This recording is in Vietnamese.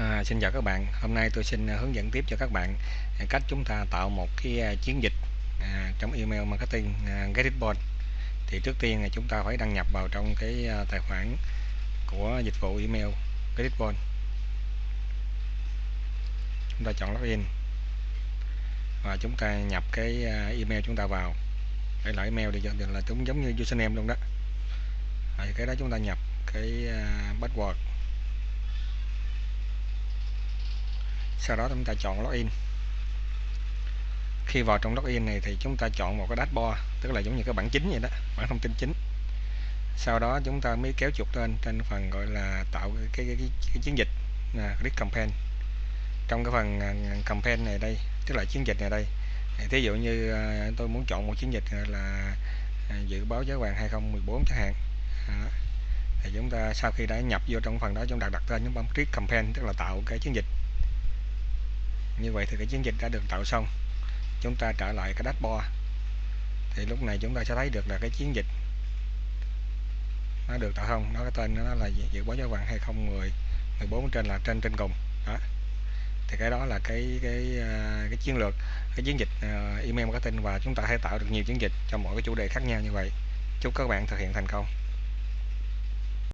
À, xin chào các bạn. Hôm nay tôi xin à, hướng dẫn tiếp cho các bạn à, cách chúng ta tạo một cái à, chiến dịch à, trong email marketing à, GetItBot Thì trước tiên là chúng ta phải đăng nhập vào trong cái tài khoản của dịch vụ email GetItBot Chúng ta chọn login và chúng ta nhập cái email chúng ta vào. Đây là email thì là chúng giống như username luôn đó. Rồi cái đó chúng ta nhập cái password sau đó chúng ta chọn login. Khi vào trong login này thì chúng ta chọn một cái dashboard tức là giống như cái bảng chính vậy đó bảng thông tin chính. Sau đó chúng ta mới kéo chuột lên trên phần gọi là tạo cái, cái, cái, cái chiến dịch là click campaign. Trong cái phần à, campaign này đây tức là chiến dịch này đây thí dụ như à, tôi muốn chọn một chiến dịch à, là dự báo giá vàng 2014 chẳng hạn thì chúng ta sau khi đã nhập vô trong phần đó chúng ta đặt tên chúng bấm click campaign tức là tạo cái chiến dịch như vậy thì cái chiến dịch đã được tạo xong. Chúng ta trở lại cái dashboard. Thì lúc này chúng ta sẽ thấy được là cái chiến dịch nó được tạo xong. Nó cái tên nó là dự báo giá vàng 2010 14 trên là trên trên cùng. Đó. Thì cái đó là cái cái ờ, cái chiến lược cái chiến dịch uh, email marketing và chúng ta hay tạo được nhiều chiến dịch cho mỗi cái chủ đề khác nhau như vậy. Chúc các bạn thực hiện thành công.